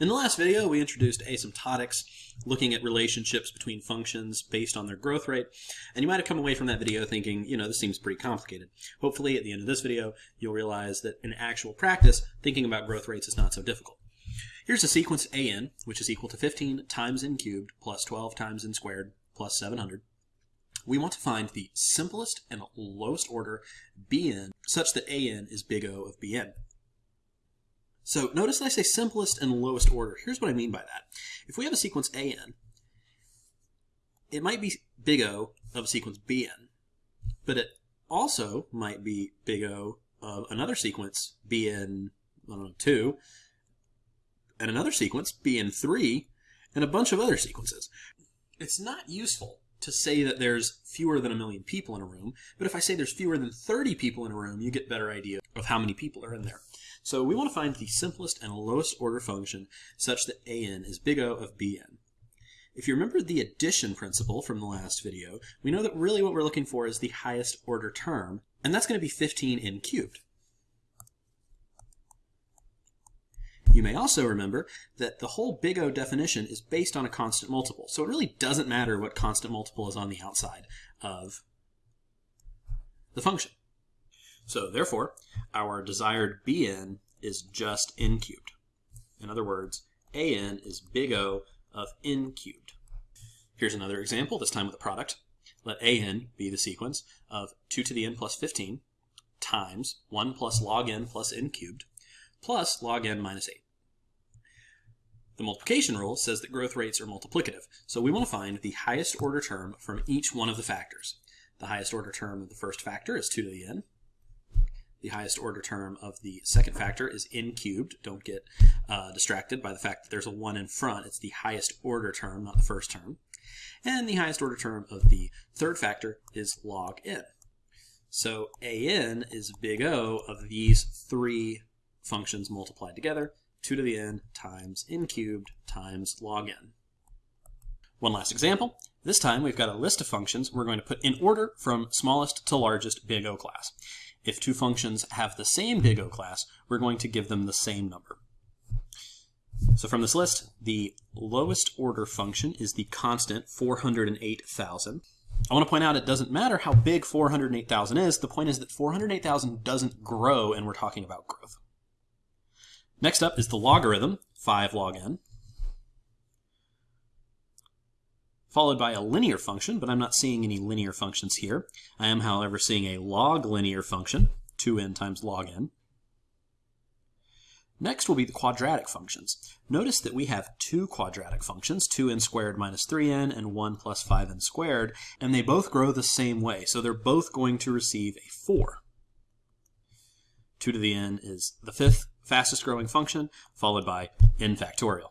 In the last video, we introduced asymptotics, looking at relationships between functions based on their growth rate, and you might have come away from that video thinking, you know, this seems pretty complicated. Hopefully, at the end of this video, you'll realize that in actual practice, thinking about growth rates is not so difficult. Here's a sequence an, which is equal to 15 times n cubed plus 12 times n squared plus 700. We want to find the simplest and lowest order bn such that an is big O of bn. So notice that I say simplest and lowest order. Here's what I mean by that. If we have a sequence AN, it might be big O of a sequence BN, but it also might be big O of another sequence BN, I don't know, 2, and another sequence BN3, and a bunch of other sequences. It's not useful to say that there's fewer than a million people in a room, but if I say there's fewer than 30 people in a room, you get better idea of how many people are in there. So we want to find the simplest and lowest order function such that an is big O of bn. If you remember the addition principle from the last video, we know that really what we're looking for is the highest order term, and that's going to be 15n cubed. You may also remember that the whole big O definition is based on a constant multiple, so it really doesn't matter what constant multiple is on the outside of the function. So therefore, our desired bn is just n cubed. In other words, an is big O of n cubed. Here's another example, this time with a product. Let an be the sequence of 2 to the n plus 15 times 1 plus log n plus n cubed plus log n minus 8. The multiplication rule says that growth rates are multiplicative, so we want to find the highest order term from each one of the factors. The highest order term of the first factor is 2 to the n. The highest order term of the second factor is n cubed. Don't get uh, distracted by the fact that there's a 1 in front. It's the highest order term, not the first term. And the highest order term of the third factor is log n. So an is big O of these three functions multiplied together, 2 to the n times n cubed times log n. One last example. This time we've got a list of functions we're going to put in order from smallest to largest big O class. If two functions have the same big O class, we're going to give them the same number. So from this list, the lowest order function is the constant 408,000. I want to point out it doesn't matter how big 408,000 is. The point is that 408,000 doesn't grow, and we're talking about growth. Next up is the logarithm, 5 log n. followed by a linear function, but I'm not seeing any linear functions here. I am, however, seeing a log linear function, 2n times log n. Next will be the quadratic functions. Notice that we have two quadratic functions, 2n squared minus 3n and 1 plus 5n squared, and they both grow the same way, so they're both going to receive a 4. 2 to the n is the fifth fastest growing function, followed by n factorial.